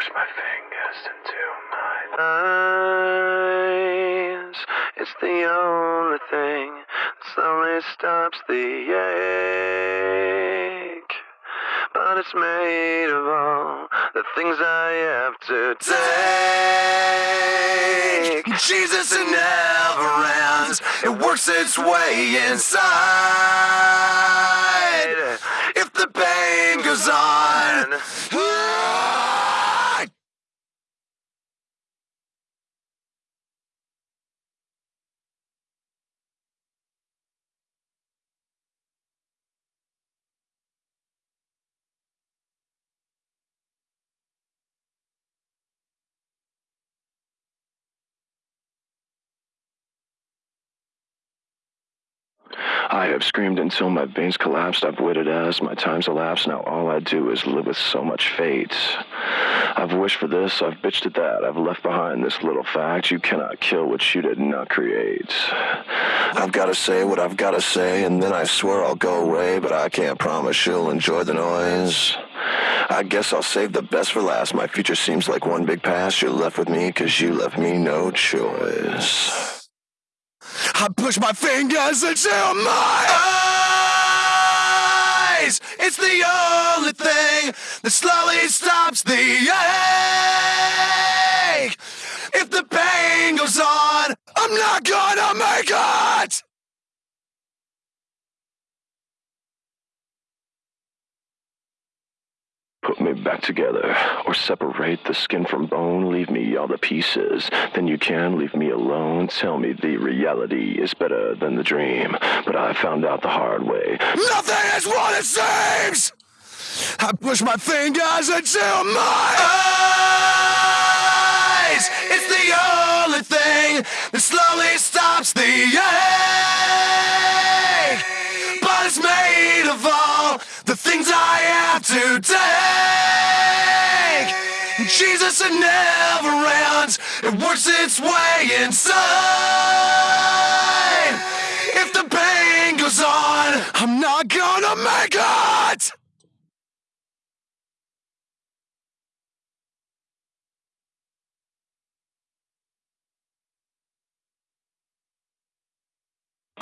push my fingers into my eyes. It's the only thing that slowly stops the ache. But it's made of all the things I have to take. Jesus, it never ends. It works its way inside. If the pain goes on. I have screamed until my veins collapsed. I've waited as my time's elapsed. Now all I do is live with so much fate. I've wished for this, I've bitched at that. I've left behind this little fact. You cannot kill what you did not create. I've gotta say what I've gotta say, and then I swear I'll go away, but I can't promise you'll enjoy the noise. I guess I'll save the best for last. My future seems like one big past. You're left with me, cause you left me no choice. I push my fingers into my eyes. It's the only thing that slowly stops the ache. If the pain goes on, I'm not gonna make it. Me back together, or separate the skin from bone, leave me all the pieces. Then you can leave me alone. Tell me the reality is better than the dream. But I found out the hard way. Nothing is what it seems! I push my fingers into my eyes! It's the only thing that slowly stops the ache! But it's made of all the things I have to take. Jesus, it never ends. It works its way inside. If the pain goes on, I'm not gonna make it.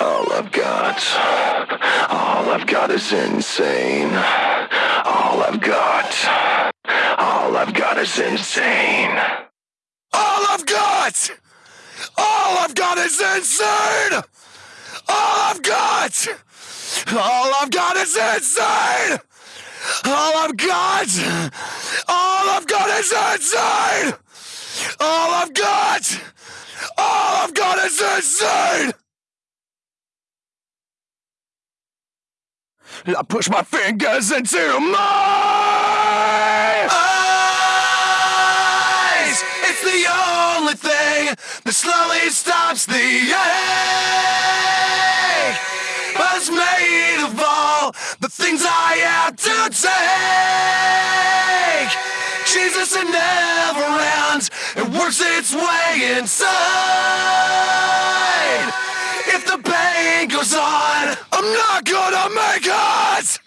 All I've got, all I've got is insane. All I've got, all I've got is insane. All I've got, all I've got is insane. All I've got, all I've got is insane. All I've got, all I've got is insane. All I've got, all I've got is insane. I push my fingers into my the only thing that slowly stops the ache. It's made of all the things I have to take. Jesus, it never ends. It works its way inside. If the pain goes on, I'm not gonna make it!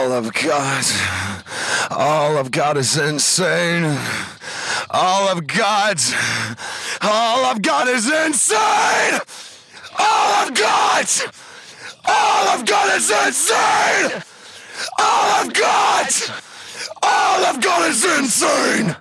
All I've got, all I've got is insane. All I've got, all I've got is insane! All I've got, all I've got is insane! All I've got! All I've got is insane!